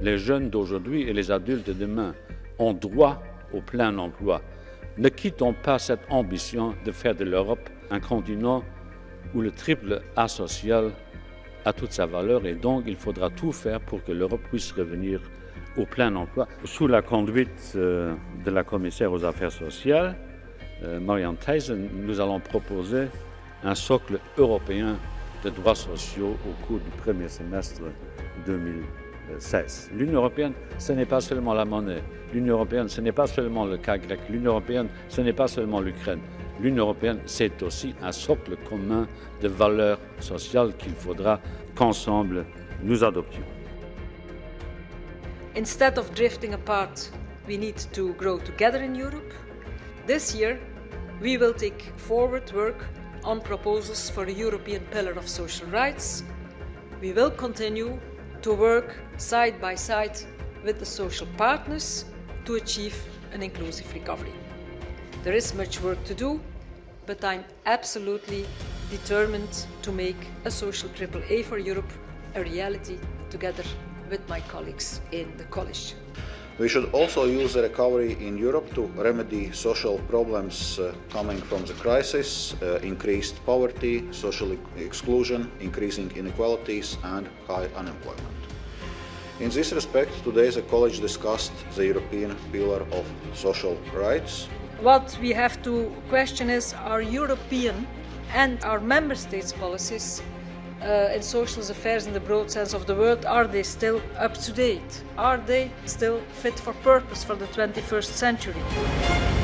Les jeunes d'aujourd'hui et les adultes de demain ont droit au plein emploi. Ne quittons pas cette ambition de faire de l'Europe un continent où le triple A social a toute sa valeur et donc il faudra tout faire pour que l'Europe puisse revenir au plein emploi. Sous la conduite euh, de la commissaire aux affaires sociales, euh, Marianne Thyssen, nous allons proposer un socle européen de droits sociaux au cours du premier semestre 2016. L'Union européenne, ce n'est pas seulement la monnaie. L'Union européenne, ce n'est pas seulement le cas grec. L'Union européenne, ce n'est pas seulement l'Ukraine. L'Union européenne, c'est aussi un socle commun de valeurs sociales qu'il faudra qu'ensemble nous adoptions. Instead of drifting apart, we need to grow together in Europe. This year, we will take forward work on proposals for a European Pillar of Social Rights. We will continue to work side by side with the social partners to achieve an inclusive recovery. There is much work to do, but I'm absolutely determined to make a social AAA for Europe a reality together with my colleagues in the college. We should also use the recovery in Europe to remedy social problems uh, coming from the crisis, uh, increased poverty, social exclusion, increasing inequalities and high unemployment. In this respect, today the College discussed the European Pillar of Social Rights. What we have to question is our European and our member states' policies uh, in social affairs in the broad sense of the word, are they still up to date? Are they still fit for purpose for the 21st century?